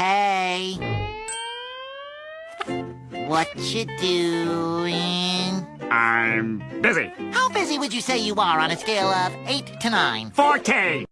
Hey. What you doing? I'm busy. How busy would you say you are on a scale of 8 to 9? 14.